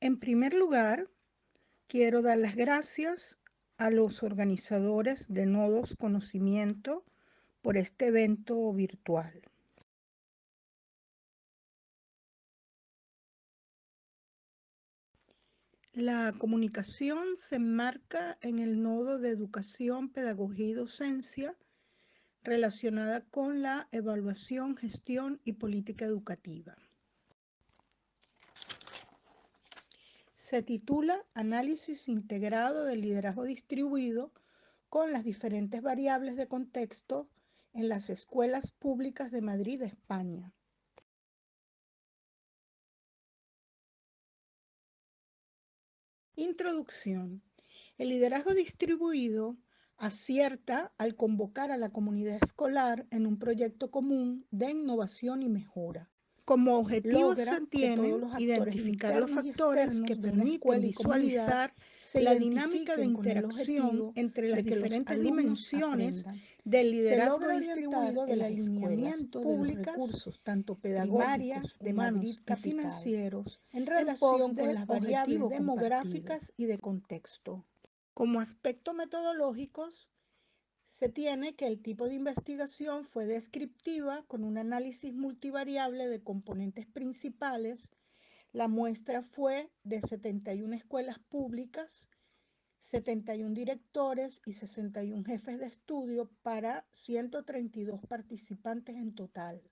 En primer lugar, quiero dar las gracias a los organizadores de Nodos Conocimiento por este evento virtual. La comunicación se enmarca en el nodo de educación, pedagogía y docencia relacionada con la evaluación, gestión y política educativa. Se titula Análisis integrado del liderazgo distribuido con las diferentes variables de contexto en las escuelas públicas de Madrid, España. Introducción. El liderazgo distribuido acierta al convocar a la comunidad escolar en un proyecto común de innovación y mejora. Como objetivo se tiene identificar los factores que permiten visualizar la dinámica de interacción entre las diferentes dimensiones del liderazgo distribuido del alineamiento públicas, de los recursos, tanto pedagógicos, de humanos financieros, en relación con las variables demográficas y de contexto. Como aspectos metodológicos, se tiene que el tipo de investigación fue descriptiva con un análisis multivariable de componentes principales. La muestra fue de 71 escuelas públicas, 71 directores y 61 jefes de estudio para 132 participantes en total.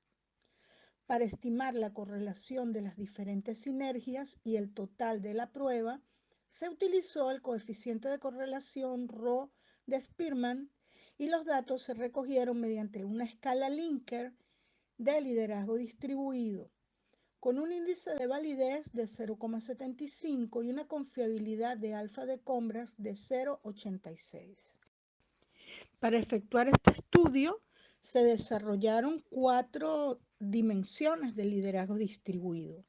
Para estimar la correlación de las diferentes sinergias y el total de la prueba, se utilizó el coeficiente de correlación Rho de Spearman y los datos se recogieron mediante una escala Linker de liderazgo distribuido con un índice de validez de 0,75 y una confiabilidad de alfa de compras de 0,86. Para efectuar este estudio se desarrollaron cuatro dimensiones de liderazgo distribuido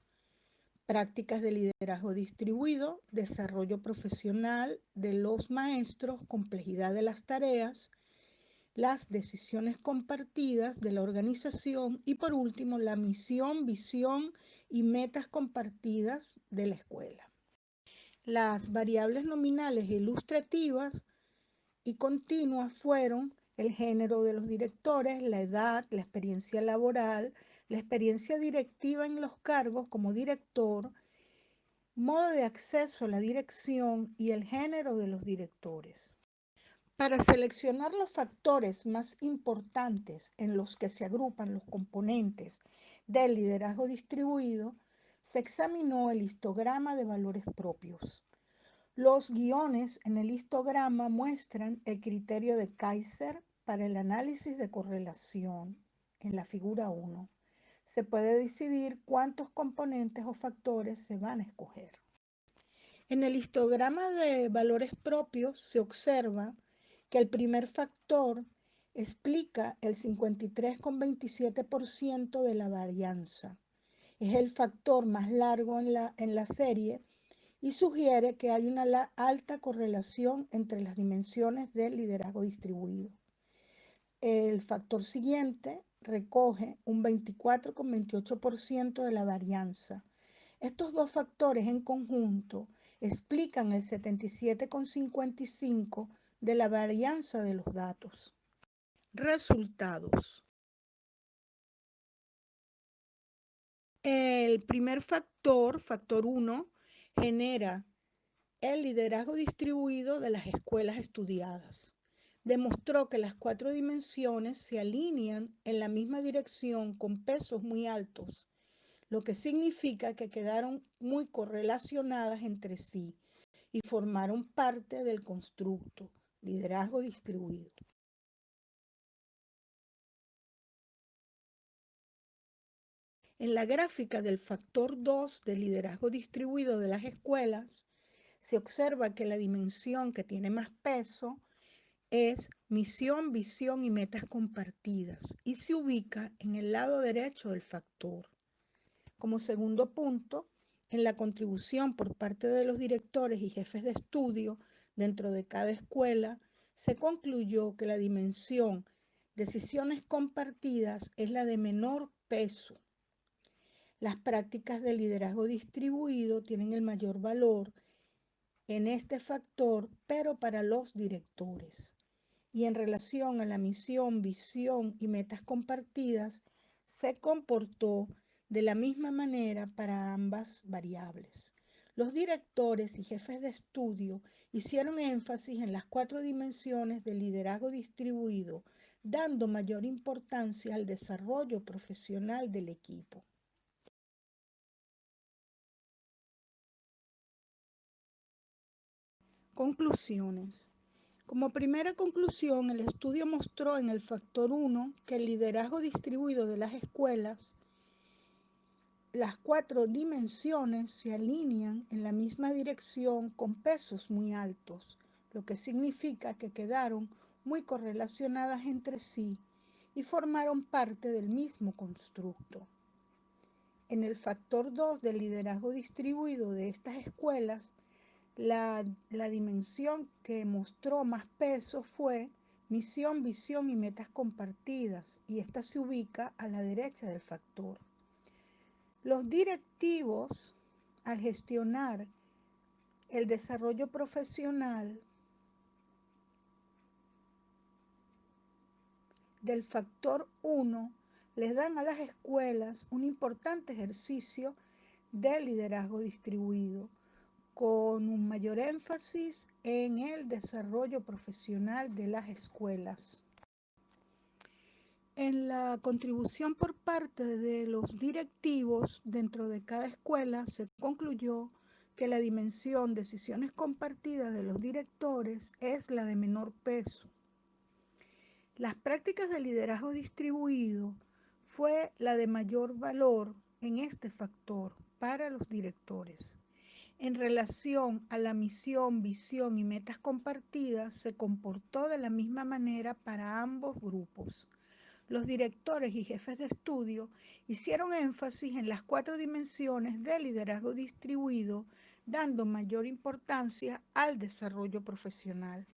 prácticas de liderazgo distribuido, desarrollo profesional de los maestros, complejidad de las tareas, las decisiones compartidas de la organización y por último la misión, visión y metas compartidas de la escuela. Las variables nominales ilustrativas y continuas fueron el género de los directores, la edad, la experiencia laboral, la experiencia directiva en los cargos como director, modo de acceso a la dirección y el género de los directores. Para seleccionar los factores más importantes en los que se agrupan los componentes del liderazgo distribuido, se examinó el histograma de valores propios. Los guiones en el histograma muestran el criterio de Kaiser para el análisis de correlación en la figura 1 se puede decidir cuántos componentes o factores se van a escoger. En el histograma de valores propios se observa que el primer factor explica el 53,27% de la varianza. Es el factor más largo en la, en la serie y sugiere que hay una alta correlación entre las dimensiones del liderazgo distribuido. El factor siguiente recoge un 24,28% de la varianza. Estos dos factores en conjunto explican el 77,55% de la varianza de los datos. Resultados. El primer factor, factor 1, genera el liderazgo distribuido de las escuelas estudiadas demostró que las cuatro dimensiones se alinean en la misma dirección con pesos muy altos, lo que significa que quedaron muy correlacionadas entre sí y formaron parte del constructo, liderazgo distribuido. En la gráfica del factor 2 del liderazgo distribuido de las escuelas, se observa que la dimensión que tiene más peso es misión, visión y metas compartidas y se ubica en el lado derecho del factor. Como segundo punto, en la contribución por parte de los directores y jefes de estudio dentro de cada escuela, se concluyó que la dimensión decisiones compartidas es la de menor peso. Las prácticas de liderazgo distribuido tienen el mayor valor en este factor, pero para los directores. Y en relación a la misión, visión y metas compartidas, se comportó de la misma manera para ambas variables. Los directores y jefes de estudio hicieron énfasis en las cuatro dimensiones del liderazgo distribuido, dando mayor importancia al desarrollo profesional del equipo. Conclusiones. Como primera conclusión, el estudio mostró en el factor 1 que el liderazgo distribuido de las escuelas, las cuatro dimensiones se alinean en la misma dirección con pesos muy altos, lo que significa que quedaron muy correlacionadas entre sí y formaron parte del mismo constructo. En el factor 2 del liderazgo distribuido de estas escuelas, la, la, dimensión que mostró más peso fue misión, visión y metas compartidas, y esta se ubica a la derecha del factor. Los directivos, al gestionar el desarrollo profesional del factor 1, les dan a las escuelas un importante ejercicio de liderazgo distribuido con un mayor énfasis en el desarrollo profesional de las escuelas. En la contribución por parte de los directivos dentro de cada escuela se concluyó que la dimensión decisiones compartidas de los directores es la de menor peso. Las prácticas de liderazgo distribuido fue la de mayor valor en este factor para los directores. En relación a la misión, visión y metas compartidas, se comportó de la misma manera para ambos grupos. Los directores y jefes de estudio hicieron énfasis en las cuatro dimensiones del liderazgo distribuido, dando mayor importancia al desarrollo profesional.